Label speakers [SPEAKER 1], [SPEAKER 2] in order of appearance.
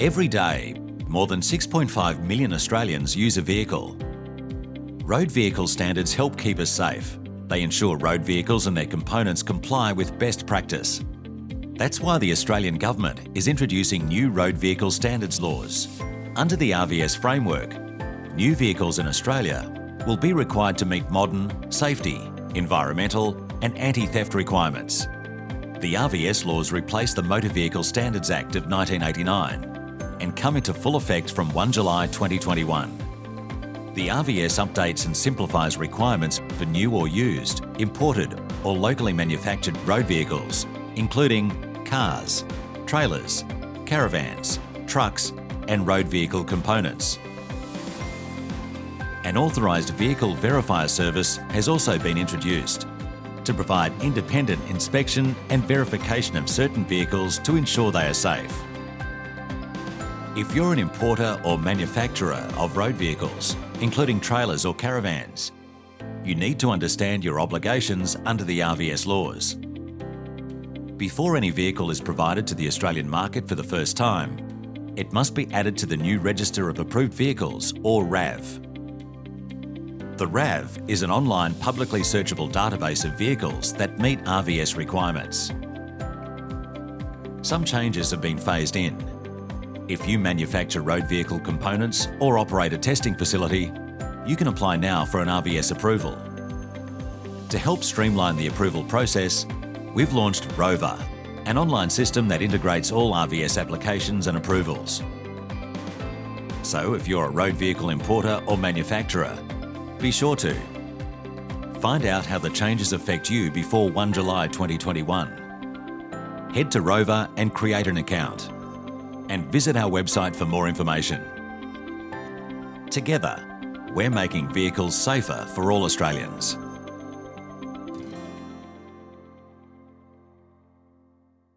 [SPEAKER 1] Every day, more than 6.5 million Australians use a vehicle. Road vehicle standards help keep us safe. They ensure road vehicles and their components comply with best practice. That's why the Australian Government is introducing new road vehicle standards laws. Under the RVS framework, new vehicles in Australia will be required to meet modern, safety, environmental and anti-theft requirements. The RVS laws replace the Motor Vehicle Standards Act of 1989 and come into full effect from 1 July 2021. The RVS updates and simplifies requirements for new or used, imported or locally manufactured road vehicles, including cars, trailers, caravans, trucks and road vehicle components. An authorised vehicle verifier service has also been introduced to provide independent inspection and verification of certain vehicles to ensure they are safe. If you're an importer or manufacturer of road vehicles, including trailers or caravans, you need to understand your obligations under the RVS laws. Before any vehicle is provided to the Australian market for the first time, it must be added to the new Register of Approved Vehicles or RAV. The RAV is an online publicly searchable database of vehicles that meet RVS requirements. Some changes have been phased in, if you manufacture road vehicle components or operate a testing facility, you can apply now for an RVS approval. To help streamline the approval process, we've launched Rover, an online system that integrates all RVS applications and approvals. So if you're a road vehicle importer or manufacturer, be sure to find out how the changes affect you before 1 July 2021. Head to Rover and create an account and visit our website for more information. Together, we're making vehicles safer for all Australians.